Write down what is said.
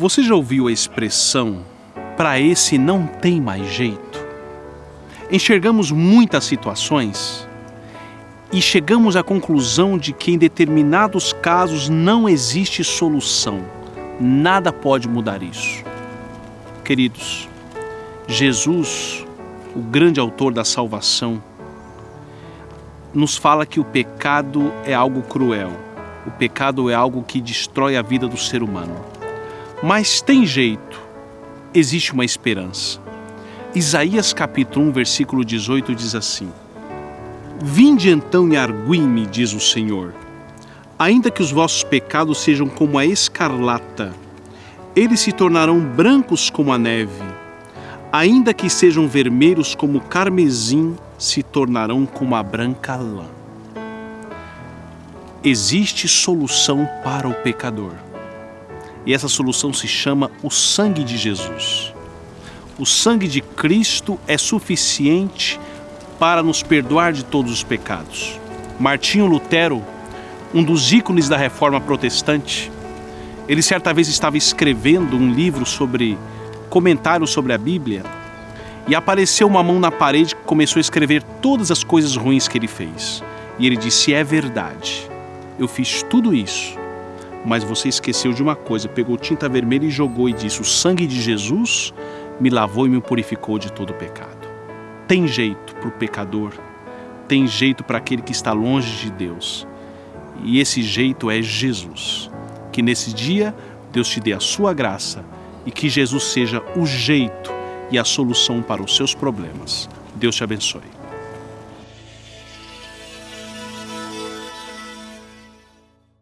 Você já ouviu a expressão para esse não tem mais jeito? Enxergamos muitas situações e chegamos à conclusão de que em determinados casos não existe solução. Nada pode mudar isso. Queridos, Jesus, o grande autor da salvação, nos fala que o pecado é algo cruel. O pecado é algo que destrói a vida do ser humano. Mas tem jeito, existe uma esperança. Isaías capítulo 1, versículo 18 diz assim: Vinde então e argui-me, diz o Senhor. Ainda que os vossos pecados sejam como a escarlata, eles se tornarão brancos como a neve. Ainda que sejam vermelhos como o carmesim, se tornarão como a branca lã. Existe solução para o pecador e essa solução se chama o sangue de Jesus. O sangue de Cristo é suficiente para nos perdoar de todos os pecados. Martinho Lutero, um dos ícones da reforma protestante, ele certa vez estava escrevendo um livro sobre comentários sobre a Bíblia e apareceu uma mão na parede que começou a escrever todas as coisas ruins que ele fez. E ele disse: É verdade, eu fiz tudo isso mas você esqueceu de uma coisa, pegou tinta vermelha e jogou e disse: O sangue de Jesus me lavou e me purificou de todo o pecado. Tem jeito para o pecador, tem jeito para aquele que está longe de Deus. E esse jeito é Jesus. Que nesse dia Deus te dê a sua graça e que Jesus seja o jeito e a solução para os seus problemas. Deus te abençoe.